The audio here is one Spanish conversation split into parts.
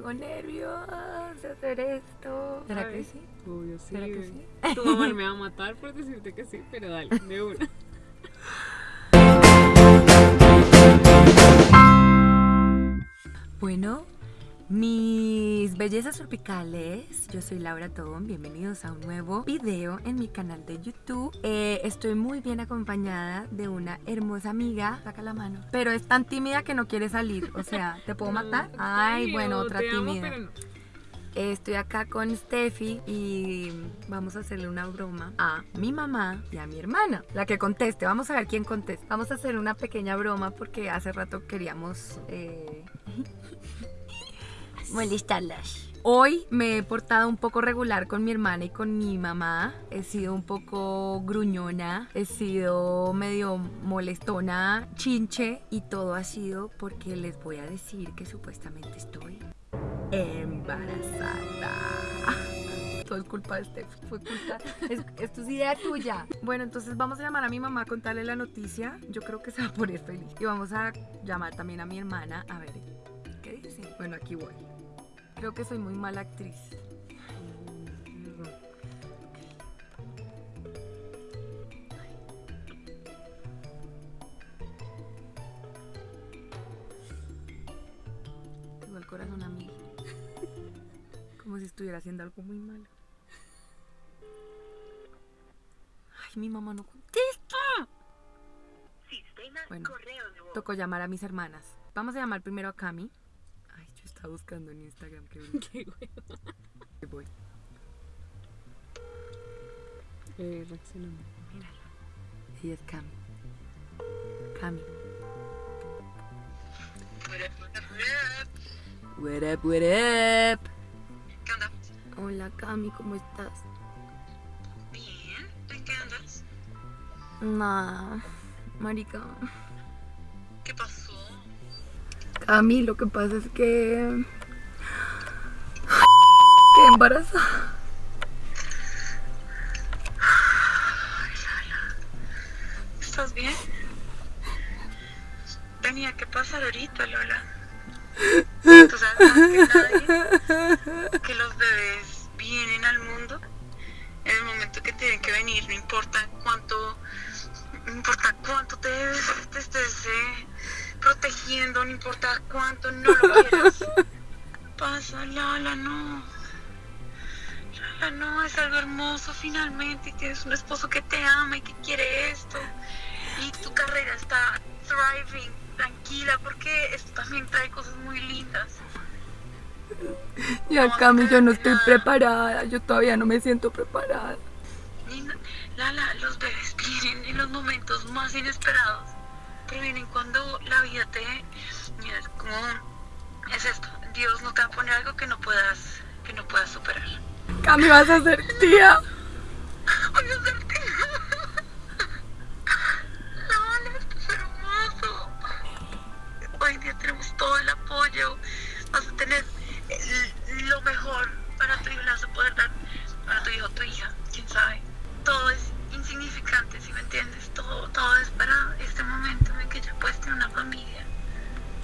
tengo nervios de hacer esto. ¿Será Ay, que sí? Obvio, sí. ¿Será que sí? Tu mamá me va a matar por decirte que sí, pero dale, de una. Bueno, mis bellezas tropicales, yo soy Laura Tobón, bienvenidos a un nuevo video en mi canal de YouTube. Eh, estoy muy bien acompañada de una hermosa amiga, saca la mano, pero es tan tímida que no quiere salir, o sea, ¿te puedo matar? Ay, bueno, otra tímida. Estoy acá con Steffi y vamos a hacerle una broma a mi mamá y a mi hermana. La que conteste, vamos a ver quién contesta. Vamos a hacer una pequeña broma porque hace rato queríamos eh, molestarlas. Hoy me he portado un poco regular con mi hermana y con mi mamá. He sido un poco gruñona, he sido medio molestona, chinche y todo ha sido porque les voy a decir que supuestamente estoy embarazada. Todo es culpa de Steph, fue culpa. Es, esto es idea tuya. Bueno, entonces vamos a llamar a mi mamá a contarle la noticia. Yo creo que se va a poner feliz. Y vamos a llamar también a mi hermana a ver qué dice. Bueno, aquí voy. Creo que soy muy mala actriz. Tengo el corazón a mí. Como si estuviera haciendo algo muy malo. Ay, mi mamá no contesta. Sistema Bueno. Tocó llamar a mis hermanas. Vamos a llamar primero a Cami. Estaba buscando en Instagram que Qué güey. voy. Eh, reaccionando. Ella es Cami. Cami. What up, what up? ¿Qué onda? Hola Cami, ¿cómo estás? Bien. ¿En qué andas? Nah, marica. ¿Qué pasó? Cami, lo que pasa es que... Quedé embarazada. ¿Estás bien? Tenía que pasar ahorita, Lola. Tú sabes que nadie que los bebés vienen al mundo en el momento que tienen que venir, no importa cuánto, no importa cuánto te, te estés eh, protegiendo, no importa cuánto no lo quieras. Pasa, Lola, no. Lola, no, es algo hermoso finalmente y tienes un esposo que te ama y que quiere esto. Y tu carrera está thriving, tranquila, porque esto también trae cosas muy lindas. Ya No, Cami, yo no estoy nada. preparada. Yo todavía no me siento preparada. Lala, los bebés vienen en los momentos más inesperados, pero vienen cuando la vida te... Mira, es como... Es esto, Dios no te va a poner algo que no puedas, que no puedas superar. Cami, vas a ser tía. Voy a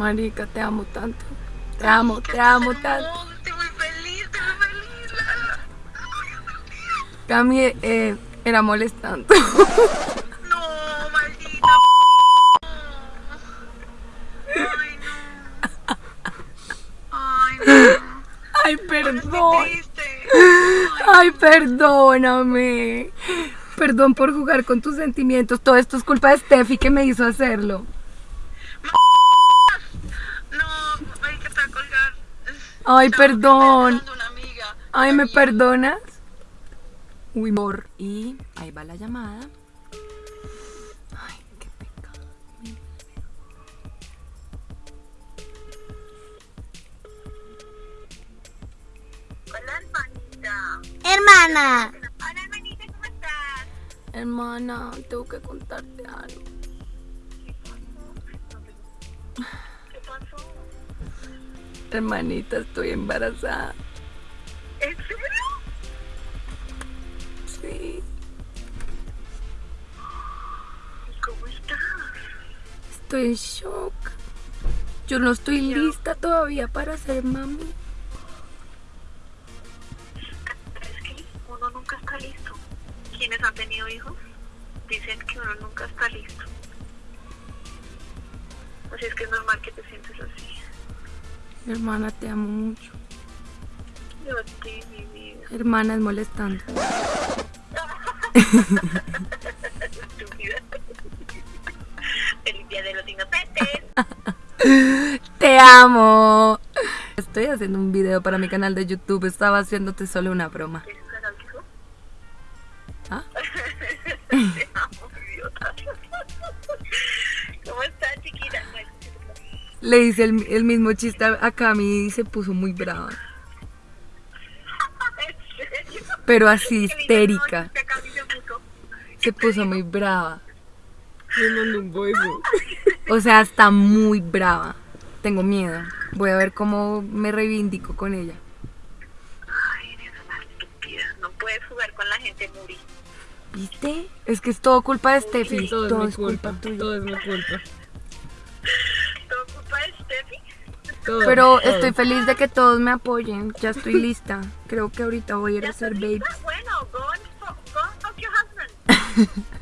Marica, te amo tanto. Te amo, te amo tanto. Estoy muy feliz, estoy muy feliz. Cami, eh, era molestando. No, maldita. Ay, no. Ay, no. Ay, perdón. Ay, perdóname. Perdón por jugar con tus sentimientos. Todo esto es culpa de Steffi que me hizo hacerlo. no, ay, que te va a colgar. Ay, perdón. Ay, ¿me Amiga. perdonas? Uy, amor. Y ahí va la llamada. Ay, qué pecado. Hola, hermanita. Hermana, Hola, hermanita, ¿cómo estás? Hermana, tengo que contarte algo. ¿Qué pasó? Hermanita, estoy embarazada. ¿En serio? Sí. ¿Y cómo estás? Estoy en shock. Yo no estoy lista todavía para ser mami. Es que uno nunca está listo. Quienes han tenido hijos dicen que uno nunca está listo. Así es que es normal que te sientes así. Hermana, te amo mucho. Yo a ti, mi vida. Hermana, es molestando. Feliz día de los inocentes. Te amo. Estoy haciendo un video para mi canal de YouTube. Estaba haciéndote solo una broma. ¿Ah? Le hice el, el mismo chiste a Cami y se puso muy brava. ¿En serio? Pero así histérica. "No, es que acá sí se puso". Se puso muy brava. O sea, está muy brava. Tengo miedo. Voy a ver cómo me reivindico con ella. Ay, eres una estúpida. No puedes jugar con la gente, Muri. ¿Viste? Es que es todo culpa de Steffi. Sí, todo, todo es culpa. culpa tuya. Todo es mi culpa. Todo, Pero todo. estoy feliz de que todos me apoyen. Ya estoy lista. Creo que ahorita voy a ir a hacer lista? Bueno, go and, fu- go and fuck your husband.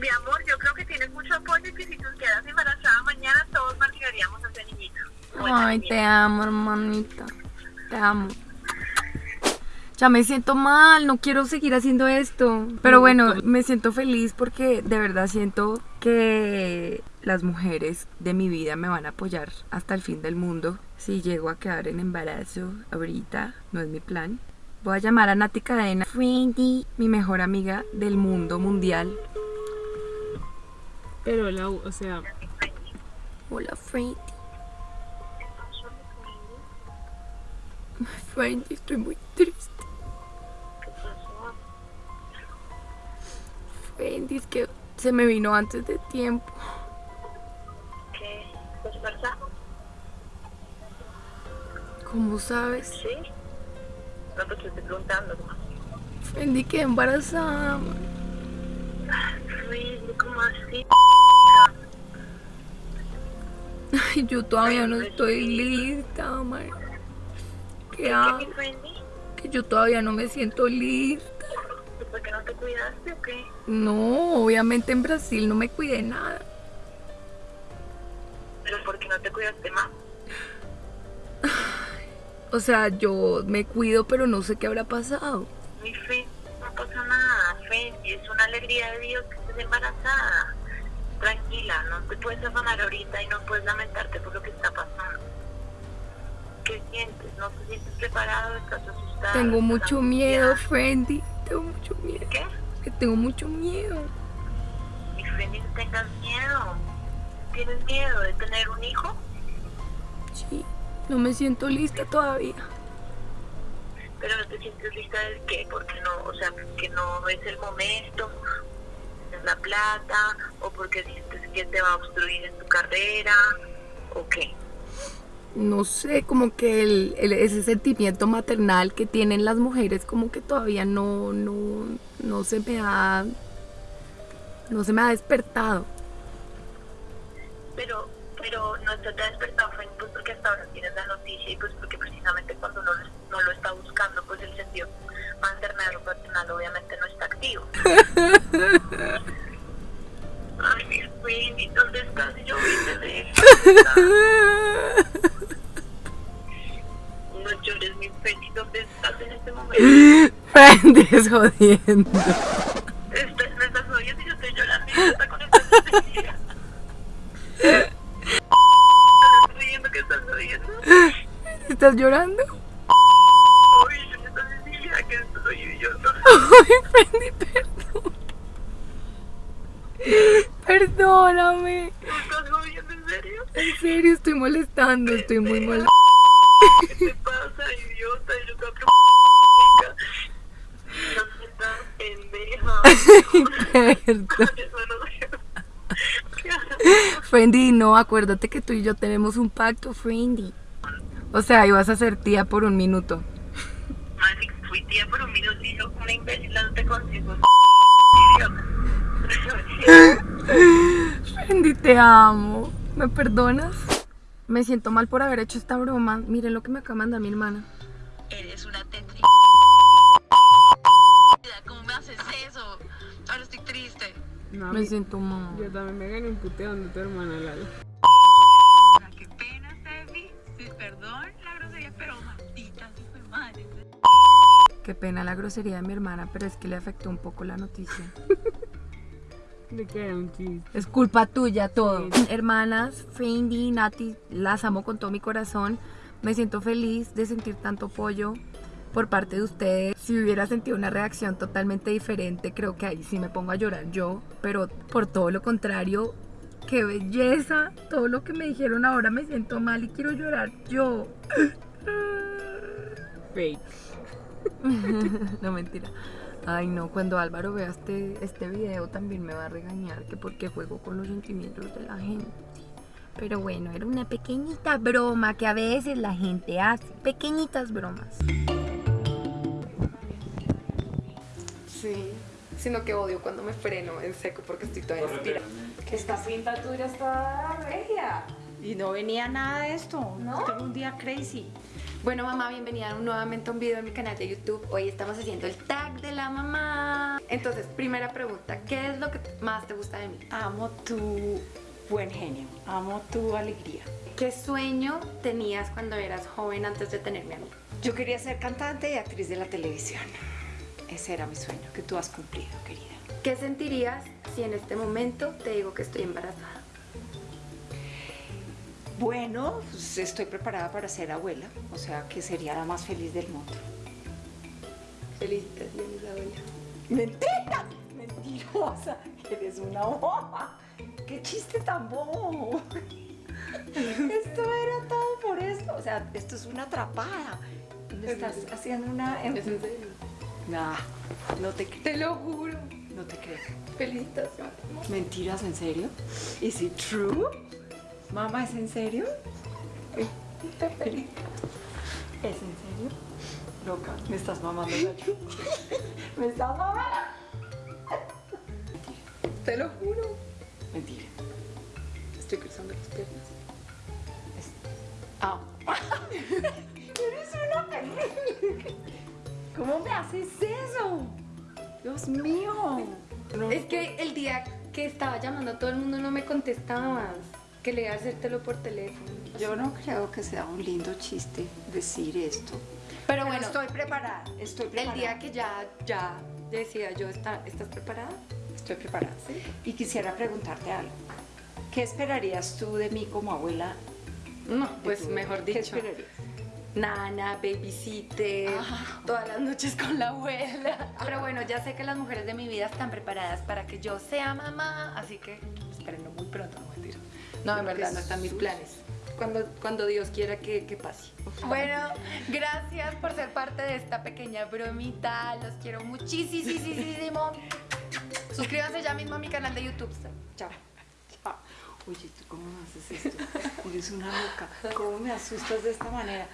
Mi amor, yo creo que tienes mucho apoyo y que si tú quedas embarazada mañana todos marcaríamos a ese niñito. Ay, te amo, hermanita. Te amo. Ya me siento mal, no quiero seguir haciendo esto. Pero bueno, me siento feliz porque de verdad siento que las mujeres de mi vida me van a apoyar hasta el fin del mundo. Si llego a quedar en embarazo ahorita, no es mi plan. Voy a llamar a Nati Cadena, Friendy, mi mejor amiga del mundo mundial. Pero la, o sea, Hola, Friendy. Friendy, estoy muy triste. ¿Qué pasó? Friendy, es que se me vino antes de tiempo. ¿Cómo sabes? Sí. No, pues te estoy preguntando. Friendy, quedé embarazada. Uy, ¿cómo así? Ay, yo todavía no estoy lista, man. ¿Qué hago? Que yo todavía no me siento lista. ¿Y ¿Por qué no te cuidaste o qué? No, obviamente en Brasil no me cuidé nada. ¿Pero por qué no te cuidaste más? O sea, yo me cuido, pero no sé qué habrá pasado. Mi friend, no pasa nada, Fendi, es una alegría de Dios que estés embarazada. Tranquila, no te puedes afanar ahorita y no puedes lamentarte por lo que está pasando. ¿Qué sientes? ¿No te sientes preparado? ¿Estás asustada? Tengo ¿Estás mucho miedo, Friendy. Tengo mucho miedo. ¿Qué? Que tengo mucho miedo. Mi Fendi, no tengas miedo. ¿Tienes miedo de tener un hijo? Sí, no me siento lista todavía. Pero no te sientes lista del qué, porque no, o sea, que no es el momento, es la plata, o porque sientes que te va a obstruir en tu carrera, o qué. no sé, como que el, el- ese sentimiento maternal que tienen las mujeres como que todavía no, no, no se me ha, no se me ha despertado. Pero, pero no ha despertado, Porque hasta ahora tienes la noticia y pues porque precisamente cuando uno no lo está buscando, pues el sentido maternal o paternal obviamente no está activo. Ay, mi Frank, ¿dónde estás? Yo vine de No llores, mi Frank, ¿dónde estás en este momento? Friendes jodiendo. Ay, perdón. Perdóname. ¿Estás jodiendo en serio? En serio, estoy molestando, estoy muy molesta. ¿Qué te pasa, idiota? Yo te pendeja. Eso no acuérdate que tú y yo tenemos un pacto, Friendy. O sea, ibas a ser tía por un minuto tuiteé por un minuto y yo, una imbécil, no te consigo. Fendi, te amo. ¿Me perdonas? Me siento mal por haber hecho esta broma. Miren lo que me acaba de mandar mi hermana. Eres una tétrica. ¿Cómo me haces eso? Ahora estoy triste. No, me siento mal. Yo también me gané un puteón de tu hermana, Lalo. Qué pena la grosería de mi hermana, pero es que le afectó un poco la noticia. De que era un chiste. Es culpa tuya todo. Hermanas, Fendi, Nati, las amo con todo mi corazón. Me siento feliz de sentir tanto apoyo por parte de ustedes. Si hubiera sentido una reacción totalmente diferente, creo que ahí sí me pongo a llorar yo. Pero por todo lo contrario, qué belleza. Todo lo que me dijeron ahora me siento mal y quiero llorar yo. Fake. no mentira. Ay no, cuando Álvaro vea este, este video también me va a regañar que porque juego con los sentimientos de la gente. Pero bueno, era una pequeñita broma que a veces la gente hace. Pequeñitas bromas. Sí, sino que odio cuando me freno en seco porque estoy toda inspirada. Esta pinta tuya está regia. Y no venía nada de esto. ¿No? Tengo un día crazy. Bueno mamá, bienvenida nuevamente a un video en mi canal de YouTube. Hoy estamos haciendo el tag de la mamá. Entonces, primera pregunta, ¿qué es lo que más te gusta de mí? Amo tu buen genio. Amo tu alegría. ¿Qué sueño tenías cuando eras joven antes de tenerme a mí? Yo quería ser cantante y actriz de la televisión. Ese era mi sueño que tú has cumplido, querida. ¿Qué sentirías si en este momento te digo que estoy embarazada? Bueno, pues estoy preparada para ser abuela, o sea que sería la más feliz del mundo. Felicitaciones, abuela. ¡Mentira! Mentirosa, eres una boba. ¡Qué chiste tan bobo! Esto era todo por esto. O sea, esto es una atrapada. Me estás haciendo una. ¿Es en serio? Nah, no te creo. Te lo juro. No te creo. Felicitaciones. ¿Mentiras en serio? ¿Is it true? Mamá, ¿es en serio? ¿Es en serio? Loca, me estás mamando. ¿Me estás mamando? Te lo juro. Mentira. Estoy cruzando las piernas. Ah. Eres una. ¿Cómo me haces eso? Dios mío. Es que el día que estaba llamando a todo el mundo no me contestabas. Que le hacértelo por teléfono. Yo no creo que sea un lindo chiste decir esto. Pero Bueno, bueno, estoy preparada. Estoy el preparada. día que ya, ya decía yo, ¿está- ¿estás preparada? Estoy preparada. Y quisiera preguntarte algo. ¿Qué esperarías tú de mí como abuela? No, pues tu- mejor ¿Qué dicho. esperarías? Nana, babysitter, Ah. todas las noches con la abuela. Pero bueno, ya sé que las mujeres de mi vida están preparadas para que yo sea mamá, así que espérenlo muy pronto, no mentira. No, en verdad no están mis planes. Cuando, cuando Dios quiera que, que pase. Bueno, gracias por ser parte de esta pequeña bromita. Los quiero muchísimo. Suscríbanse ya mismo a mi canal de YouTube. Chao. Chao. Oye, ¿tú cómo haces esto? Eres una loca. ¿Cómo me asustas de esta manera?